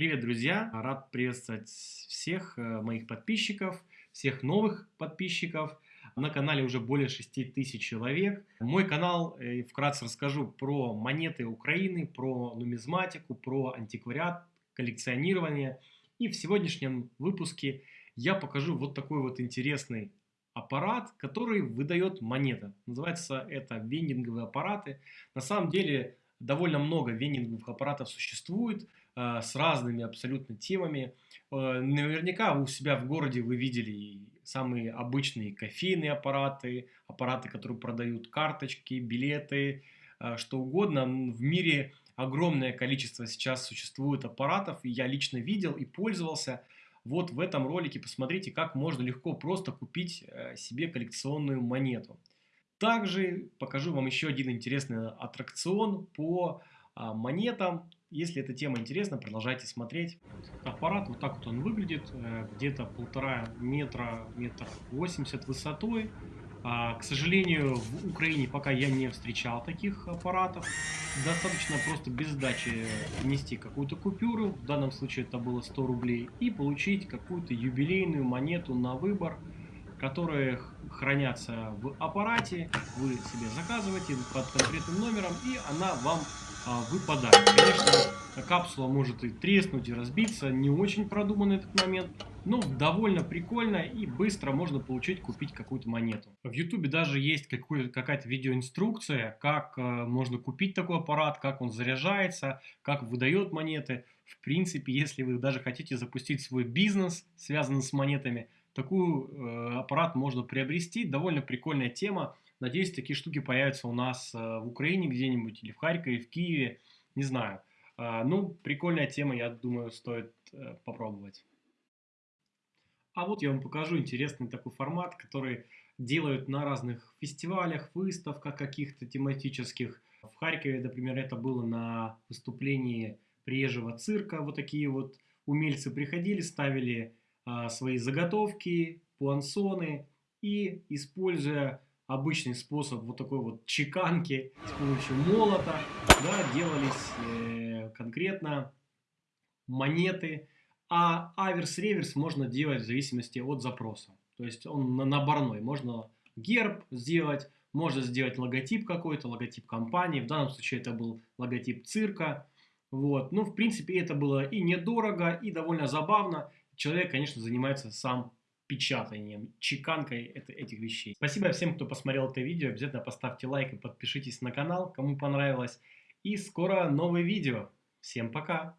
Привет, друзья! Рад приветствовать всех э, моих подписчиков, всех новых подписчиков. На канале уже более 6 тысяч человек. Мой канал, э, вкратце расскажу про монеты Украины, про нумизматику, про антиквариат, коллекционирование. И в сегодняшнем выпуске я покажу вот такой вот интересный аппарат, который выдает монеты. Называется это вендинговые аппараты. На самом деле довольно много вендинговых аппаратов существует. Э, с разными абсолютно темами. Э, наверняка у себя в городе вы видели самые обычные кофейные аппараты, аппараты, которые продают карточки, билеты, э, что угодно. В мире огромное количество сейчас существует аппаратов, и я лично видел и пользовался. Вот в этом ролике посмотрите, как можно легко просто купить себе коллекционную монету. Также покажу вам еще один интересный аттракцион по монетам, если эта тема интересна, продолжайте смотреть. Аппарат, вот так вот он выглядит, э, где-то полтора метра, метр восемьдесят высотой. А, к сожалению, в Украине пока я не встречал таких аппаратов. Достаточно просто без сдачи внести какую-то купюру, в данном случае это было 100 рублей, и получить какую-то юбилейную монету на выбор, которые хранятся в аппарате. Вы себе заказываете под конкретным номером, и она вам а, выпадает. Конечно, капсула может и треснуть, и разбиться, не очень продуманный этот момент, но довольно прикольно и быстро можно получить, купить какую-то монету. В YouTube даже есть какая-то видеоинструкция, как э, можно купить такой аппарат, как он заряжается, как выдает монеты. В принципе, если вы даже хотите запустить свой бизнес, связанный с монетами, такой э, аппарат можно приобрести. Довольно прикольная тема. Надеюсь, такие штуки появятся у нас э, в Украине где-нибудь, или в Харькове, в Киеве, не знаю. Э, ну, прикольная тема, я думаю, стоит попробовать. А вот я вам покажу интересный такой формат, который делают на разных фестивалях, выставках каких-то тематических. В Харькове, например, это было на выступлении приезжего цирка. Вот такие вот умельцы приходили, ставили свои заготовки, пуансоны и, используя обычный способ вот такой вот чеканки с помощью молота, да, делались э, конкретно монеты, а аверс-реверс можно делать в зависимости от запроса. То есть он на наборной. Можно герб сделать, можно сделать логотип какой-то, логотип компании. В данном случае это был логотип цирка. Вот. Ну, в принципе, это было и недорого, и довольно забавно. Человек, конечно, занимается сам печатанием, чеканкой этих вещей. Спасибо всем, кто посмотрел это видео. Обязательно поставьте лайк и подпишитесь на канал, кому понравилось. И скоро новое видео. Всем пока!